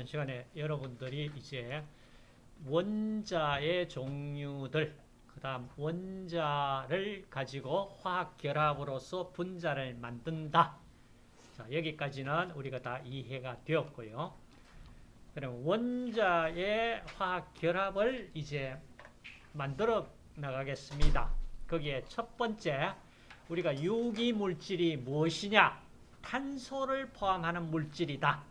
이번 시간에 여러분들이 이제 원자의 종류들, 그 다음 원자를 가지고 화학 결합으로서 분자를 만든다. 자, 여기까지는 우리가 다 이해가 되었고요. 그럼 원자의 화학 결합을 이제 만들어 나가겠습니다. 거기에 첫 번째, 우리가 유기물질이 무엇이냐? 탄소를 포함하는 물질이다.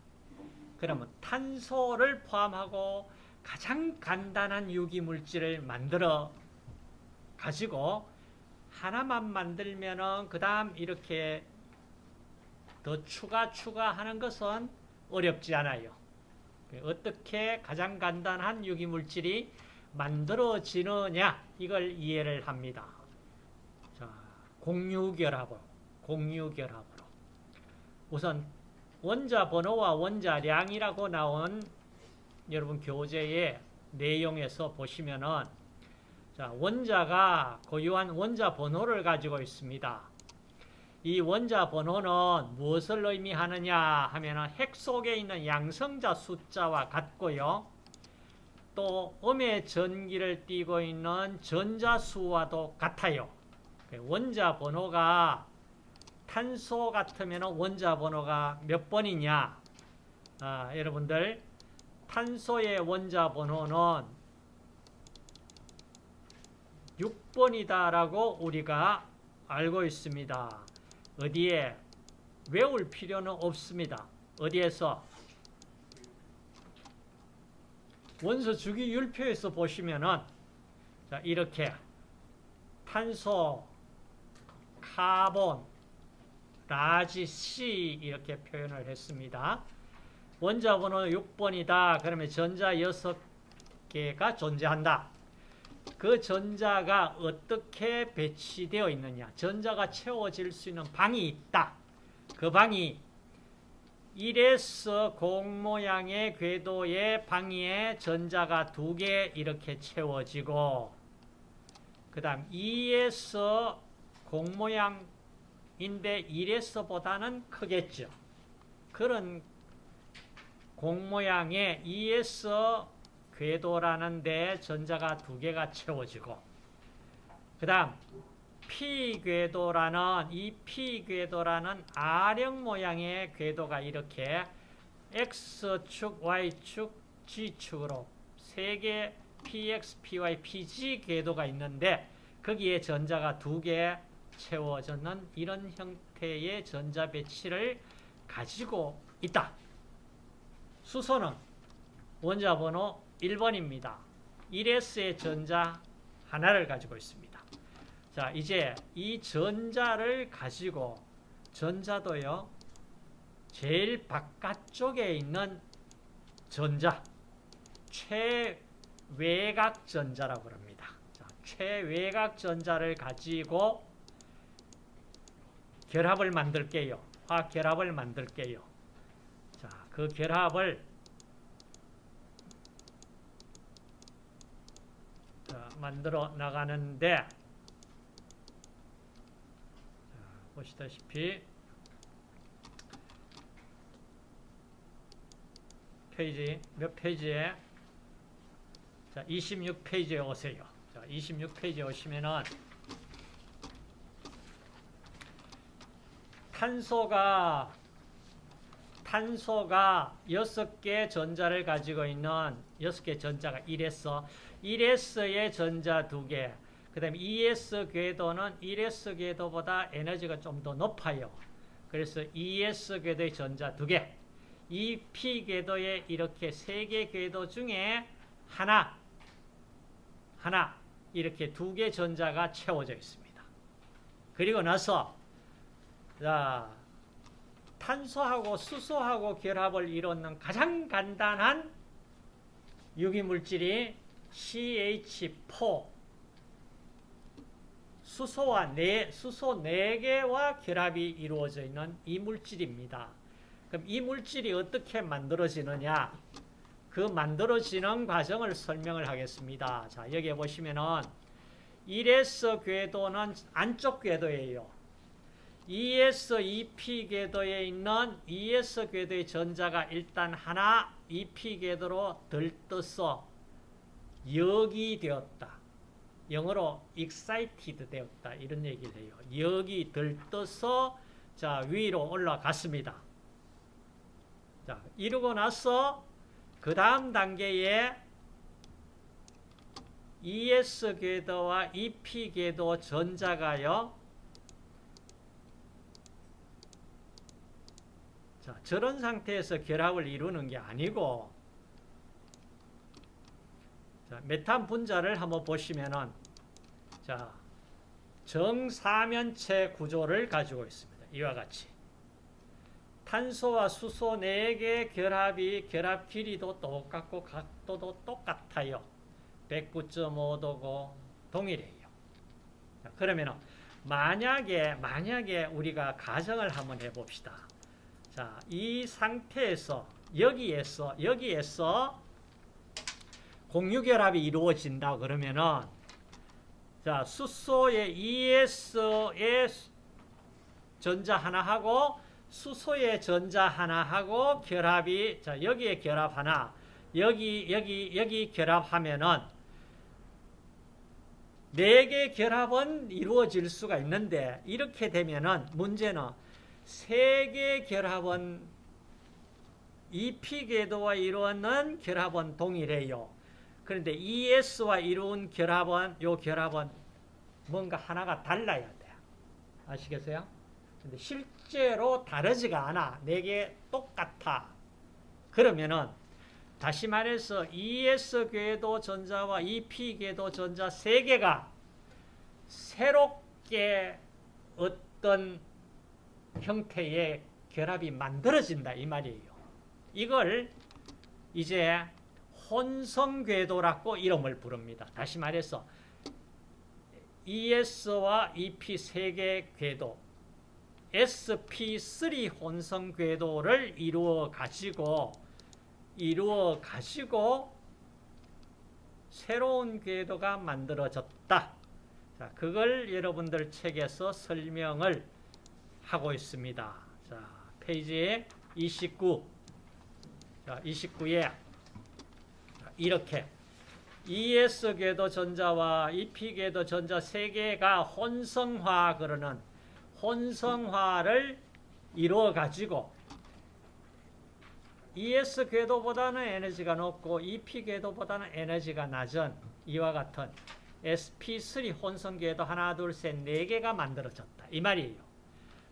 그러면 탄소를 포함하고 가장 간단한 유기물질을 만들어 가지고 하나만 만들면은 그 다음 이렇게 더 추가 추가하는 것은 어렵지 않아요. 어떻게 가장 간단한 유기물질이 만들어지느냐 이걸 이해를 합니다. 자, 공유결합으로 공유결합으로 우선 원자 번호와 원자량이라고 나온 여러분 교재의 내용에서 보시면은 자, 원자가 고유한 원자 번호를 가지고 있습니다. 이 원자 번호는 무엇을 의미하느냐 하면은 핵 속에 있는 양성자 숫자와 같고요. 또 음의 전기를 띠고 있는 전자수와도 같아요. 원자 번호가 탄소 같으면 원자 번호가 몇 번이냐? 아, 여러분들 탄소의 원자 번호는 6번이다라고 우리가 알고 있습니다. 어디에 외울 필요는 없습니다. 어디에서? 원소 주기 율표에서 보시면은 자, 이렇게 탄소, carbon, large C 이렇게 표현을 했습니다. 원자 번호 6번이다. 그러면 전자 6개가 존재한다. 그 전자가 어떻게 배치되어 있느냐. 전자가 채워질 수 있는 방이 있다. 그 방이 1s 공 모양의 궤도의 방위에 전자가 두 개 이렇게 채워지고 그 다음 2에서 공 모양 인데 1S보다는 크겠죠. 그런 공 모양의 2S 궤도라는 데 전자가 두 개가 채워지고 그 다음 P 궤도라는 이 P 궤도라는 R형 모양의 궤도가 이렇게 X축, Y축, G축으로 세 개 PX, PY, PG 궤도가 있는데 거기에 전자가 두 개 채워졌는 이런 형태의 전자 배치를 가지고 있다. 수소는 원자 번호 1번입니다. 1S의 전자 하나를 가지고 있습니다. 자, 이제 이 전자를 가지고 전자도요. 제일 바깥쪽에 있는 전자 최외곽 전자라고 합니다. 자, 최외곽 전자를 가지고 결합을 만들게요. 화학 결합을 만들게요. 자, 그 결합을 자, 만들어 나가는데 자, 보시다시피 페이지 몇 페이지에 자, 26페이지에 오세요. 자, 26페이지에 오시면은 탄소가 탄소가 6개 전자를 가지고 있는 6개 전자가 1S 1S의 전자 2개 그 다음에 2S 궤도는 1S 궤도보다 에너지가 좀 더 높아요. 그래서 2S 궤도의 전자 2개 이 P 궤도에 이렇게 3개 궤도 중에 하나 하나 이렇게 두 개 전자가 채워져 있습니다. 그리고 나서 자, 탄소하고 수소하고 결합을 이루는 가장 간단한 유기물질이 CH4 수소와 네, 수소 4개와 결합이 이루어져 있는 이 물질입니다. 그럼 이 물질이 어떻게 만들어지느냐? 그 만들어지는 과정을 설명을 하겠습니다. 자, 여기 보시면은 1S 궤도는 안쪽 궤도예요. ES, EP 궤도에 있는 ES 궤도의 전자가 일단 하나 EP 궤도로 들떠서 역이 되었다. 영어로 excited 되었다. 이런 얘기를 해요. 역이 들떠서 자 위로 올라갔습니다. 자 이러고 나서 그 다음 단계에 ES 궤도와 EP 궤도 전자가요. 자, 저런 상태에서 결합을 이루는 게 아니고 자, 메탄 분자를 한번 보시면은 자, 정사면체 구조를 가지고 있습니다. 이와 같이 탄소와 수소 4개 결합이 결합 길이도 똑같고 각도도 똑같아요. 109.5도고 동일해요. 자, 그러면 만약에 만약에 우리가 가정을 한번 해봅시다. 자, 이 상태에서 여기에서 여기에서 공유 결합이 이루어진다 그러면은 자 수소의 ES의 전자 하나 하고 수소의 전자 하나 하고 결합이 자 여기에 결합 하나 여기 여기 여기 결합하면은 네 개 결합은 이루어질 수가 있는데 이렇게 되면은 문제는 세개 결합은 EP 궤도와 이루는 결합은 동일해요. 그런데 ES와 이룬 결합은 요 결합은 뭔가 하나가 달라야 돼요. 아시겠어요? 근데 실제로 다르지가 않아. 네개 똑같아. 그러면은 다시 말해서 ES 궤도 전자와 EP 궤도 전자 세 개가 새롭게 어떤 형태의 결합이 만들어진다 이 말이에요. 이걸 이제 혼성궤도라고 이름을 부릅니다. 다시 말해서 ES와 EP 세 개 궤도 SP3 혼성 궤도를 이루어 가지고 이루어 가지고 새로운 궤도가 만들어졌다. 자, 그걸 여러분들 책에서 설명을 하고 있습니다. 자, 페이지 29. 자, 29에 이렇게 ES 궤도 전자와 EP 궤도 전자 세 개가 혼성화 그러는 혼성화를 이루어 가지고 ES 궤도보다는 에너지가 높고 EP 궤도보다는 에너지가 낮은 이와 같은 SP3 혼성 궤도 하나 둘 셋 네 개가 만들어졌다 이 말이에요.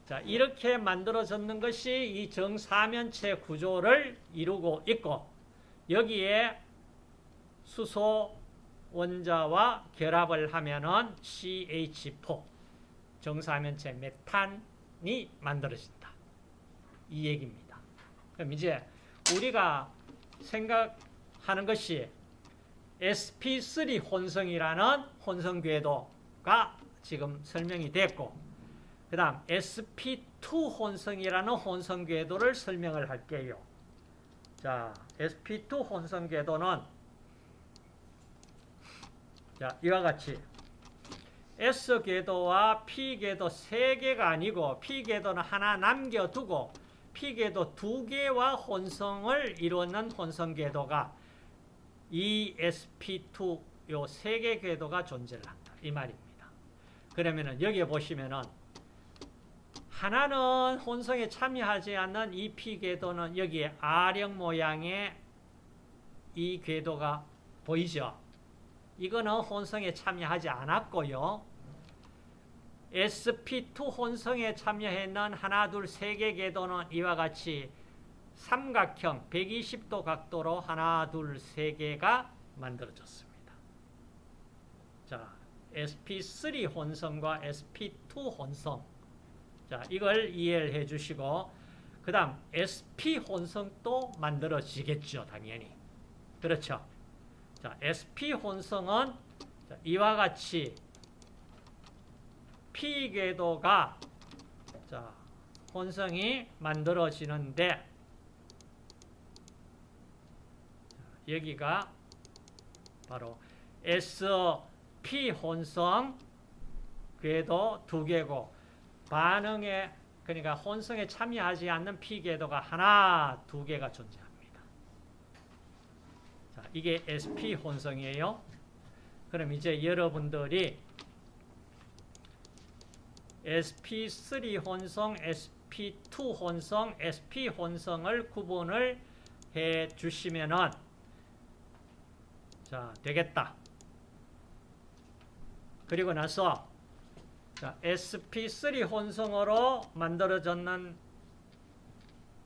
자 이렇게 만들어졌는 것이 이 정사면체 구조를 이루고 있고 여기에 수소 원자와 결합을 하면은 CH4 정사면체 메탄이 만들어진다. 이 얘기입니다. 그럼 이제 우리가 생각하는 것이 sp3 혼성이라는 혼성 궤도가 지금 설명이 됐고 그 다음 sp2 혼성이라는 혼성 궤도를 설명을 할게요. 자, sp2 혼성 궤도는 자, 이와 같이 S 궤도와 P 궤도 세 개가 아니고 P 궤도는 하나 남겨두고 P 궤도 두 개와 혼성을 이루는 혼성 궤도가 ESP2 요 세 개 궤도가 존재를 한다. 이 말입니다. 그러면은 여기에 보시면은 하나는 혼성에 참여하지 않는 이 P 궤도는 여기에 R형 모양의 이 궤도가 보이죠? 이거는 혼성에 참여하지 않았고요. sp2 혼성에 참여했는 하나, 둘, 세 개 궤도는 이와 같이 삼각형 120도 각도로 하나, 둘, 세 개가 만들어졌습니다. 자, sp3 혼성과 sp2 혼성. 자, 이걸 이해를 해 주시고, 그 다음 sp 혼성도 만들어지겠죠, 당연히. 그렇죠. 자, sp 혼성은 이와 같이 p 궤도가 자, 혼성이 만들어지는데 여기가 바로 SP 혼성 궤도 두 개고 반응에 그러니까 혼성에 참여하지 않는 피궤도가 하나, 두 개가 존재합니다. 자, 이게 sp 혼성이에요. 그럼 이제 여러분들이 sp3 혼성, sp2 혼성, sp 혼성을 구분을 해 주시면은 자, 되겠다. 그리고 나서 자, sp3 혼성으로 만들어졌는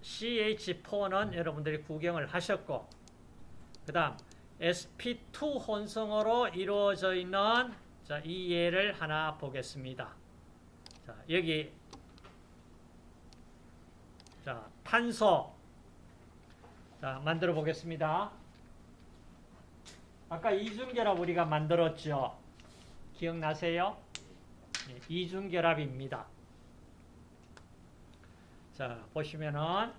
CH4는 여러분들이 구경을 하셨고 그 다음 sp2 혼성으로 이루어져 있는 자, 이 예를 하나 보겠습니다. 자, 여기 자, 탄소 자, 만들어 보겠습니다. 아까 이중결합 우리가 만들었죠. 기억나세요? 네, 이중결합입니다. 자, 보시면은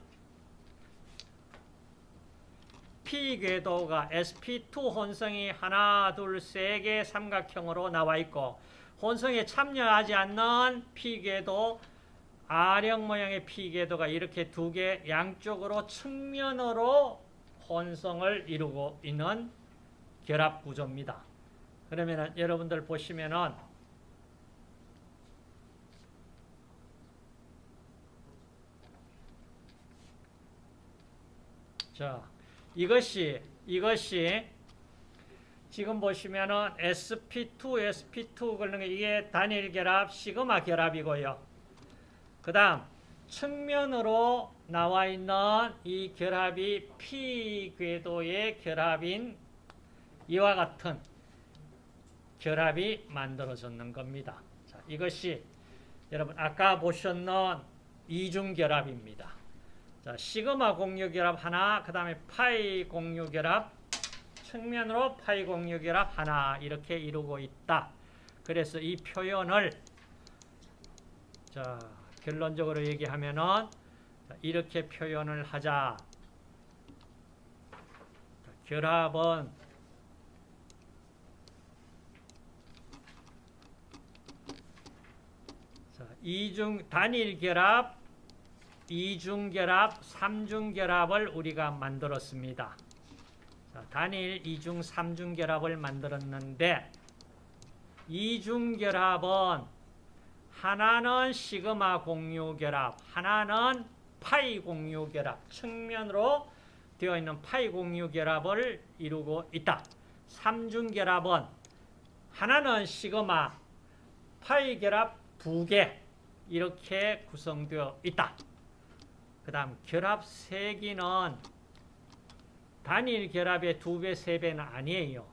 P 궤도가 sp2 혼성이 하나, 둘, 세 개 삼각형으로 나와 있고 혼성에 참여하지 않는 P 궤도 R형 모양의 P 궤도가 이렇게 두 개 양쪽으로 측면으로 혼성을 이루고 있는 결합 구조입니다. 그러면은 여러분들 보시면은 자, 이것이 이것이 지금 보시면은 sp2, sp2 그러는 게 이게 단일 결합, 시그마 결합이고요. 그 다음 측면으로 나와 있는 이 결합이 p 궤도의 결합인 이와 같은 결합이 만들어졌는 겁니다. 자, 이것이 여러분 아까 보셨는 이중 결합입니다. 자, 시그마 공유 결합 하나, 그 다음에 파이 공유 결합, 측면으로 파이 공유 결합 하나 이렇게 이루고 있다. 그래서 이 표현을 자, 결론적으로 얘기하면은 자, 이렇게 표현을 하자. 자, 결합은 자, 이중 단일 결합, 이중 결합, 삼중 결합을 우리가 만들었습니다. 자, 단일, 이중, 삼중 결합을 만들었는데 이중 결합은 하나는 시그마 공유 결합, 하나는 파이 공유 결합, 측면으로 되어 있는 파이 공유 결합을 이루고 있다. 삼중 결합은 하나는 시그마, 파이 결합 두 개 이렇게 구성되어 있다. 그 다음 결합 세기는 단일 결합의 두 배, 세 배는 아니에요.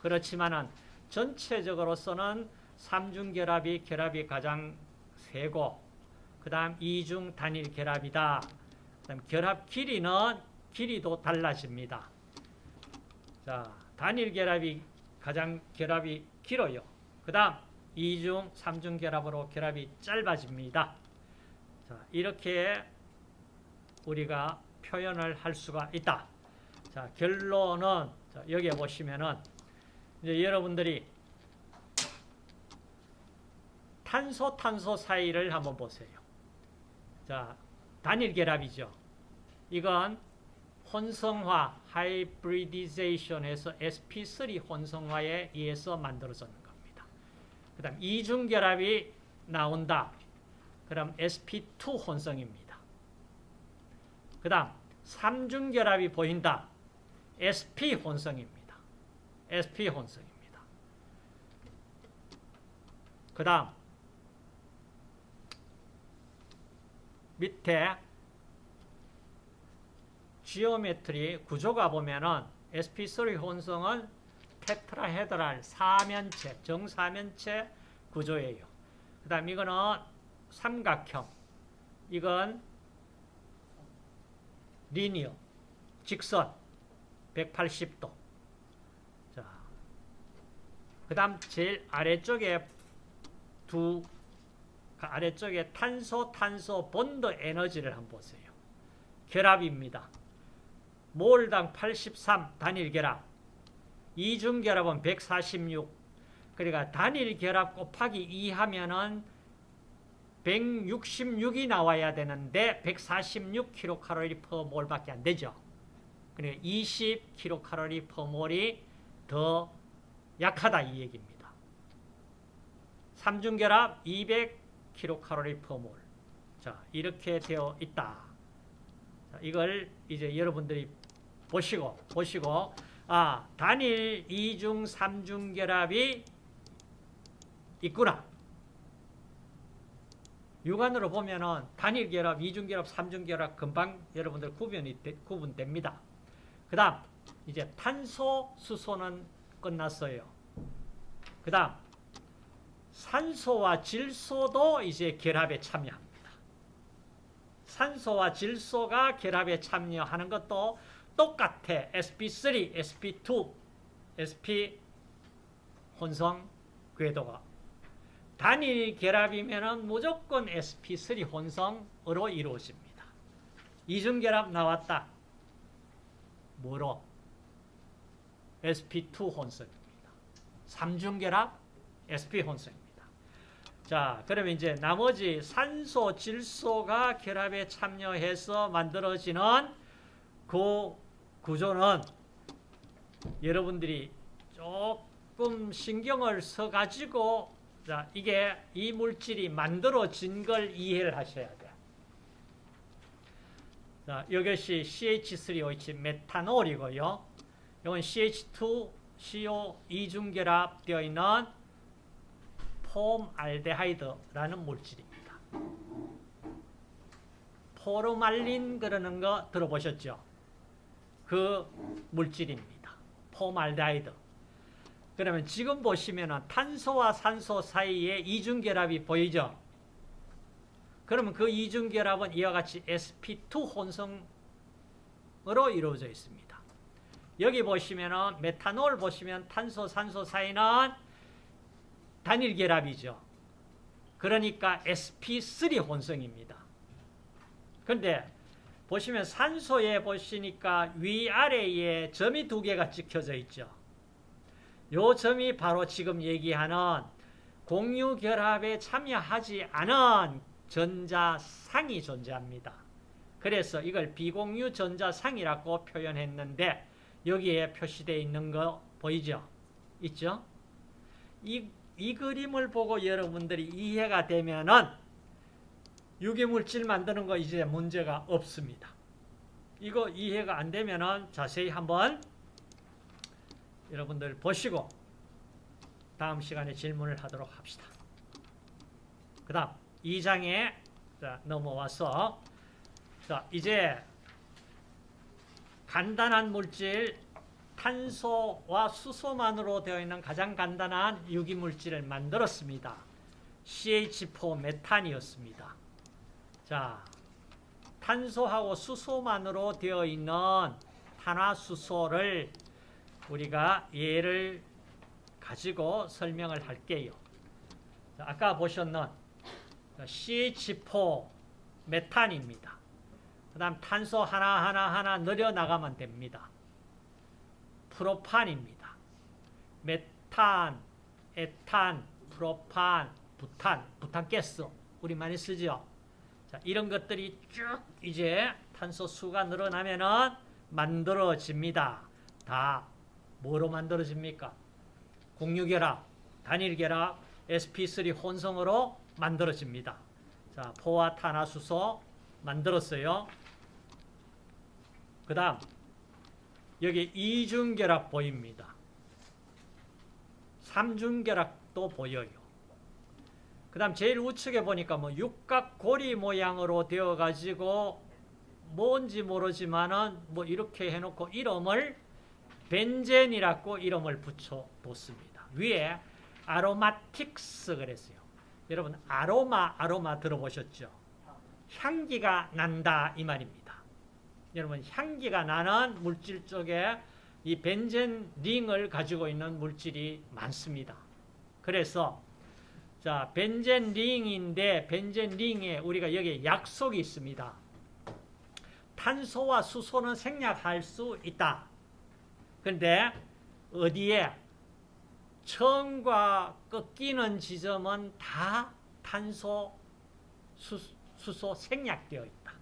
그렇지만은 전체적으로서는 삼중 결합이 결합이 가장 세고 그 다음 이중 단일 결합이다. 그 다음 결합 길이는 길이도 달라집니다. 자, 단일 결합이 가장 결합이 길어요. 그 다음 이중, 삼중 결합으로 결합이 짧아집니다. 자, 이렇게 우리가 표현을 할 수가 있다. 자, 결론은 자, 여기에 보시면은 이제 여러분들이 탄소 탄소 사이를 한번 보세요. 자, 단일 결합이죠. 이건 혼성화, 하이브리디제이션에서 sp3 혼성화에 의해서 만들어졌는 겁니다. 그 다음 이중 결합이 나온다. 그럼 sp2 혼성입니다. 그 다음 삼중 결합이 보인다. sp 혼성입니다. sp 혼성입니다. 그 다음 밑에 geometry 구조가 보면은 sp3 혼성은 tetrahedral 사면체, 정사면체 구조예요. 그 다음 이거는 삼각형. 이건 linear, 직선 180도. 자, 그 다음 제일 아래쪽에 두 아래쪽에 탄소, 탄소 본드 에너지를 한번 보세요. 결합입니다. 몰당 83 단일 결합. 이중 결합은 146. 그러니까 단일 결합 곱하기 2 하면은 166이 나와야 되는데 146kcal per 몰밖에 안 되죠. 그러니까 20kcal per 몰이 더 약하다 이 얘기입니다. 삼중결합 200kcal per 몰. 자, 이렇게 되어 있다. 자, 이걸 이제 여러분들이 보시고 보시고 아, 단일 2중 3중 결합이 있구나. 육안으로 보면은 단일 결합, 2중 결합, 3중 결합 금방 여러분들 구분이 되, 구분됩니다. 그다음 이제 탄소, 수소는 끝났어요. 그다음 산소와 질소도 이제 결합에 참여합니다. 산소와 질소가 결합에 참여하는 것도 똑같아. sp3, sp2, sp 혼성 궤도가 단일 결합이면 무조건 sp3 혼성으로 이루어집니다. 이중 결합 나왔다. 뭐로? sp2 혼성입니다. 삼중 결합 sp 혼성입니다. 자, 그러면 이제 나머지 산소, 질소가 결합에 참여해서 만들어지는 그 구조는 여러분들이 조금 신경을 써가지고 자, 이게 이 물질이 만들어진 걸 이해를 하셔야 돼요. 자, 이것이 CH3OH 메탄올이고요. 이건 CH2CO 이중결합 되어 있는 폼알데하이드라는 물질입니다. 포르말린 그러는 거 들어보셨죠? 그 물질입니다. 폼알데하이드. 그러면 지금 보시면 탄소와 산소 사이에 이중결합이 보이죠? 그러면 그 이중결합은 이와 같이 sp2 혼성으로 이루어져 있습니다. 여기 보시면 메탄올 보시면 탄소, 산소 사이는 단일 결합이죠. 그러니까 sp3 혼성입니다. 그런데 보시면 산소에 보시니까 위아래에 점이 두 개가 찍혀져 있죠. 요 점이 바로 지금 얘기하는 공유 결합에 참여하지 않은 전자상이 존재합니다. 그래서 이걸 비공유 전자상이라고 표현했는데 여기에 표시되어 있는 거 보이죠? 있죠? 이, 이 그림을 보고 여러분들이 이해가 되면은 유기물질 만드는 거 이제 문제가 없습니다. 이거 이해가 안 되면은 자세히 한번 여러분들 보시고 다음 시간에 질문을 하도록 합시다. 그 다음 2장에 넘어와서 자 이제 간단한 물질 탄소와 수소만으로 되어 있는 가장 간단한 유기물질을 만들었습니다. CH4 메탄이었습니다. 자, 탄소하고 수소만으로 되어 있는 탄화수소를 우리가 예를 가지고 설명을 할게요. 자, 아까 보셨는 CH4 메탄입니다. 그 다음 탄소 하나하나 하나 늘려나가면 됩니다. 프로판입니다. 메탄, 에탄, 프로판, 부탄, 부탄가스 우리 많이 쓰죠. 자, 이런 것들이 쭉 이제 탄소 수가 늘어나면은 만들어집니다. 다 뭐로 만들어집니까? 공유결합, 단일결합, sp3 혼성으로 만들어집니다. 자, 포화 탄화수소 만들었어요. 그 다음 여기 이중결합 보입니다. 삼중결합도 보여요. 그 다음 제일 우측에 보니까 뭐 육각고리 모양으로 되어 가지고 뭔지 모르지만은 뭐 이렇게 해놓고 이름을 벤젠이라고 이름을 붙여뒀습니다. 위에 아로마틱스 그랬어요. 여러분 아로마 아로마 들어보셨죠? 향기가 난다 이 말입니다. 여러분 향기가 나는 물질 쪽에 이 벤젠 링을 가지고 있는 물질이 많습니다. 그래서 자 벤젠 링인데 벤젠 링에 우리가 여기 약속이 있습니다. 탄소와 수소는 생략할 수 있다. 그런데 어디에 처음과 꺾이는 지점은 다 탄소 수, 수소 생략되어 있다.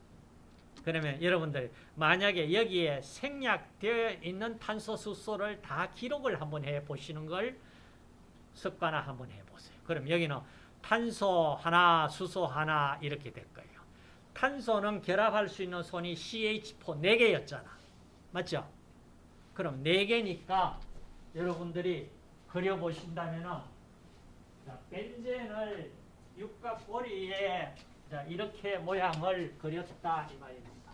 그러면 여러분들 만약에 여기에 생략되어 있는 탄소 수소를 다 기록을 한번 해 보시는 걸 습관화 한번 해 보세요. 그럼 여기는 탄소 하나, 수소 하나 이렇게 될 거예요. 탄소는 결합할 수 있는 손이 CH4 4개였잖아. 맞죠? 그럼 4개니까 여러분들이 그려보신다면 벤젠을 육각고리에 이렇게 모양을 그렸다 이 말입니다.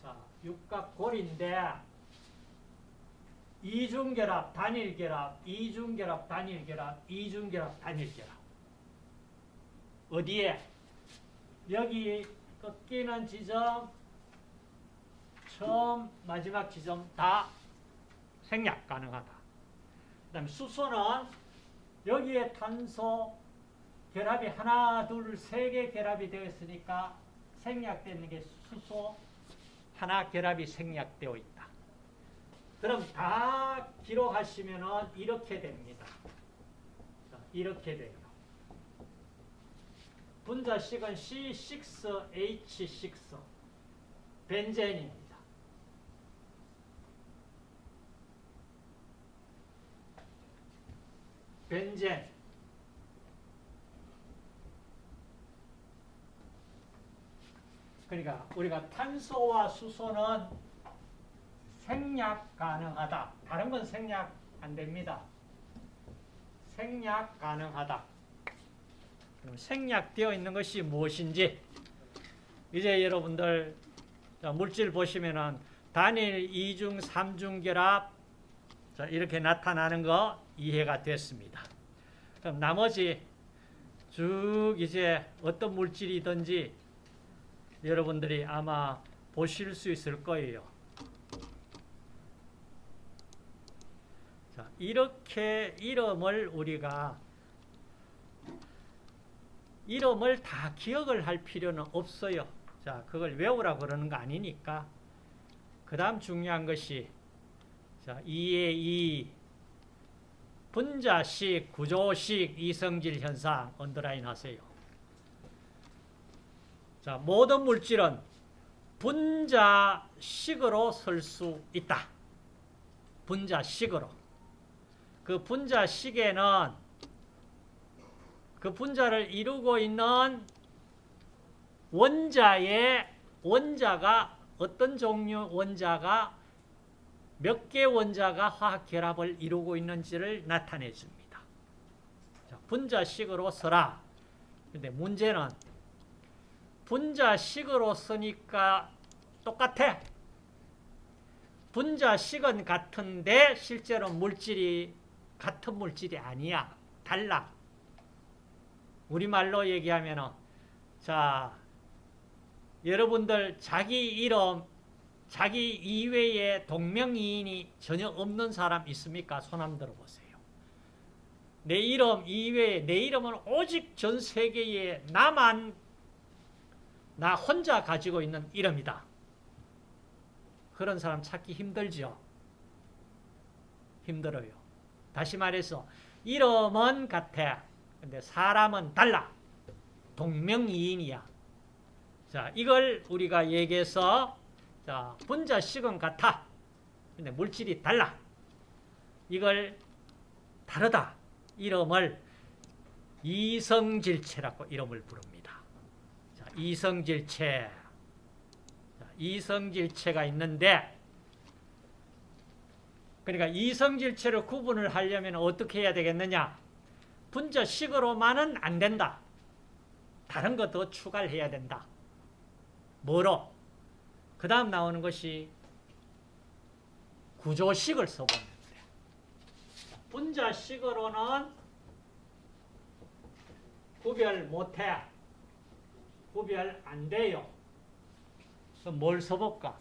자, 육각고리인데 이중결합, 단일결합, 이중결합, 단일결합, 이중결합, 단일결합. 어디에? 여기 꺾이는 지점, 처음, 마지막 지점 다 생략 가능하다. 그 다음에 수소는 여기에 탄소 결합이 하나, 둘, 세 개 결합이 되어 있으니까 생략되는 게 수소 하나 결합이 생략되어 있다. 그럼 다 기록하시면 이렇게 됩니다. 이렇게 돼요. 분자식은 C6H6 벤젠입니다. 벤젠 그러니까 우리가 탄소와 수소는 생략 가능하다. 다른 건 생략 안 됩니다. 생략 가능하다. 그럼 생략되어 있는 것이 무엇인지 이제 여러분들 물질 보시면은 단일, 이중, 삼중 결합 이렇게 나타나는 거 이해가 됐습니다. 그럼 나머지 쭉 이제 어떤 물질이든지 여러분들이 아마 보실 수 있을 거예요. 자, 이렇게 이름을 우리가 이름을 다 기억을 할 필요는 없어요. 자, 그걸 외우라 그러는 거 아니니까. 그 다음 중요한 것이 자, 2의 2 분자식, 구조식, 이성질 현상 언더라인 하세요. 자, 모든 물질은 분자식으로 설 수 있다. 분자식으로. 그 분자식에는 그 분자를 이루고 있는 원자의 원자가 어떤 종류 원자가 몇 개 원자가 화학 결합을 이루고 있는지를 나타내 줍니다. 자, 분자식으로 써라. 근데 문제는 분자식으로 쓰니까 똑같아. 분자식은 같은데 실제로 물질이 같은 물질이 아니야. 달라. 우리말로 얘기하면 자 여러분들 자기 이름 자기 이외에 동명이인이 전혀 없는 사람 있습니까? 손 한번 들어보세요. 내 이름 이외에 내 이름은 오직 전 세계에 나만 나 혼자 가지고 있는 이름이다. 그런 사람 찾기 힘들죠. 힘들어요. 다시 말해서 이름은 같아. 근데 사람은 달라. 동명이인이야. 자, 이걸 우리가 얘기해서 자, 분자식은 같아. 근데 물질이 달라. 이걸 다르다. 이름을 이성질체라고 이름을 부릅니다. 자, 이성질체. 자, 이성질체가 있는데 그러니까 이성질체를 구분을 하려면 어떻게 해야 되겠느냐? 분자식으로만은 안 된다. 다른 것도 추가를 해야 된다. 뭐로? 그 다음 나오는 것이 구조식을 써보면 돼. 분자식으로는 구별 못해. 구별 안 돼요. 그럼 뭘 써볼까?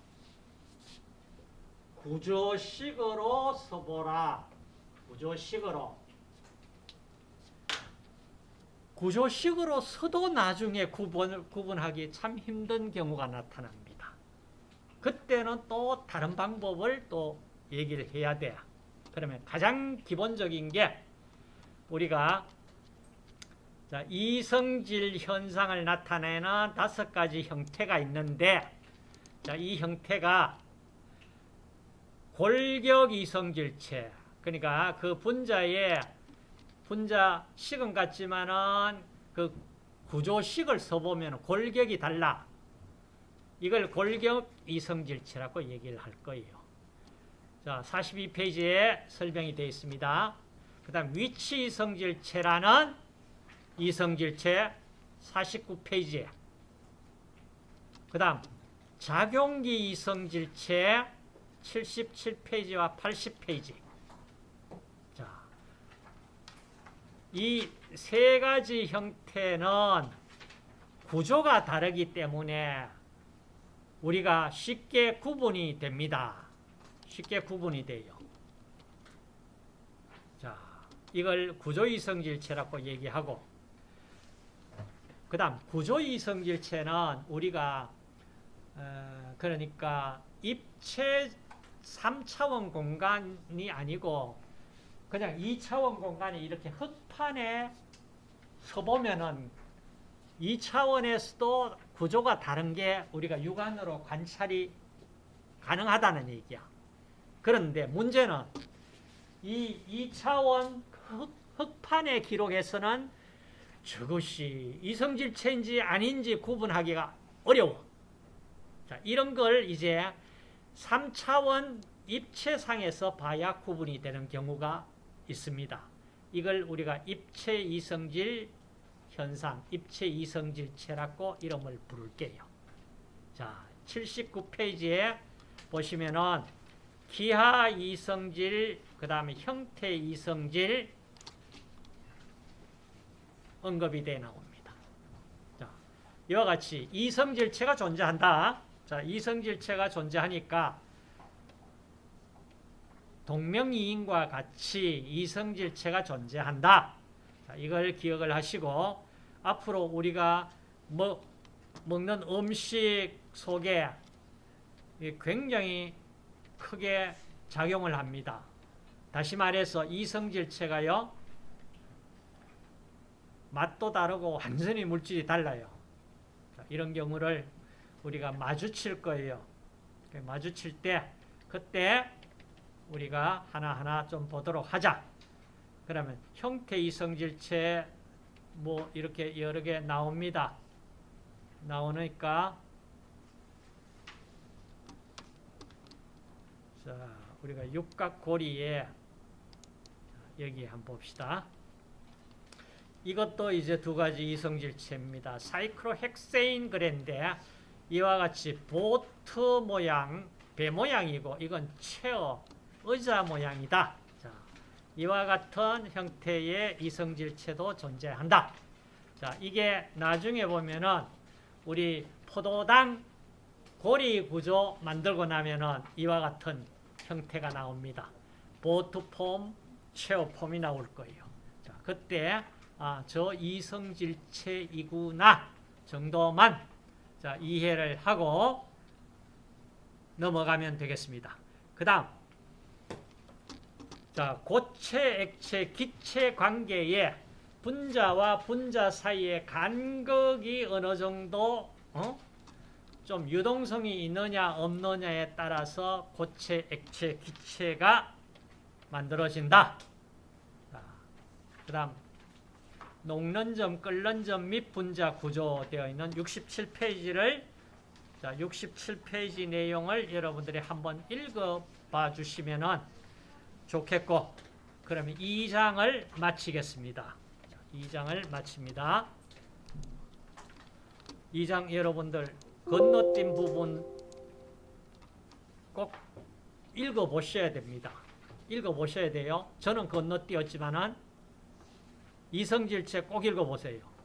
구조식으로 써보라. 구조식으로. 구조식으로 써도 나중에 구분, 구분하기 참 힘든 경우가 나타납니다. 그때는 또 다른 방법을 또 얘기를 해야 돼. 그러면 가장 기본적인 게 우리가 자, 이성질 현상을 나타내는 다섯 가지 형태가 있는데, 자, 이 형태가 골격 이성질체, 그러니까 그 분자의 분자 식은 같지만은 그 구조식을 써보면 골격이 달라. 이걸 골격 이성질체라고 얘기를 할 거예요. 자, 42페이지에 설명이 되어 있습니다. 그 다음 위치 이성질체라는 이성질체 49페이지에 그 다음 작용기 이성질체 77페이지와 80페이지 자, 이 세 가지 형태는 구조가 다르기 때문에 우리가 쉽게 구분이 됩니다. 쉽게 구분이 돼요. 자, 이걸 구조이성질체라고 얘기하고 그 다음 구조이성질체는 우리가 어, 그러니까 입체 3차원 공간이 아니고 그냥 2차원 공간이 이렇게 흙판에 서보면은 2차원에서도 구조가 다른 게 우리가 육안으로 관찰이 가능하다는 얘기야. 그런데 문제는 이 2차원 흙, 흙판의 기록에서는 저것이 이성질체인지 아닌지 구분하기가 어려워. 자, 이런 걸 이제 3차원 입체상에서 봐야 구분이 되는 경우가 있습니다. 이걸 우리가 입체 이성질 현상, 입체 이성질체라고 이름을 부를게요. 자, 79페이지에 보시면은 기하 이성질, 그 다음에 형태 이성질 언급이 돼 나옵니다. 자, 이와 같이 이성질체가 존재한다. 자, 이성질체가 존재하니까 동명이인과 같이 이성질체가 존재한다. 자, 이걸 기억을 하시고 앞으로 우리가 먹, 먹는 음식 속에 굉장히 크게 작용을 합니다. 다시 말해서 이성질체가요. 맛도 다르고 완전히 물질이 달라요. 자, 이런 경우를 우리가 마주칠 거예요. 마주칠 때 그때 우리가 하나하나 좀 보도록 하자. 그러면 형태 이성질체 뭐 이렇게 여러 개 나옵니다. 나오니까 자, 우리가 육각고리에 여기 한번 봅시다. 이것도 이제 두 가지 이성질체입니다. 사이클로헥세인 그랜데 이와 같이 보트 모양, 배 모양이고 이건 체어, 의자 모양이다. 자, 이와 같은 형태의 이성질체도 존재한다. 자, 이게 나중에 보면은 우리 포도당 고리 구조 만들고 나면은 이와 같은 형태가 나옵니다. 보트폼, 체어폼이 나올 거예요. 자, 그때 아, 저 이성질체이구나 정도만 자, 이해를 하고 넘어가면 되겠습니다. 그 다음 자, 고체, 액체, 기체 관계에 분자와 분자 사이의 간극이 어느 정도 어? 좀 유동성이 있느냐 없느냐에 따라서 고체, 액체, 기체가 만들어진다. 그 다음 녹는 점, 끓는 점 및 분자 구조 되어 있는 67페이지를 자, 67페이지 내용을 여러분들이 한번 읽어봐 주시면 좋겠고 그러면 2장을 마치겠습니다. 2장을 마칩니다. 2장 여러분들 건너뛴 부분 꼭 읽어보셔야 됩니다. 읽어보셔야 돼요. 저는 건너뛰었지만은 이성질체 꼭 읽어보세요.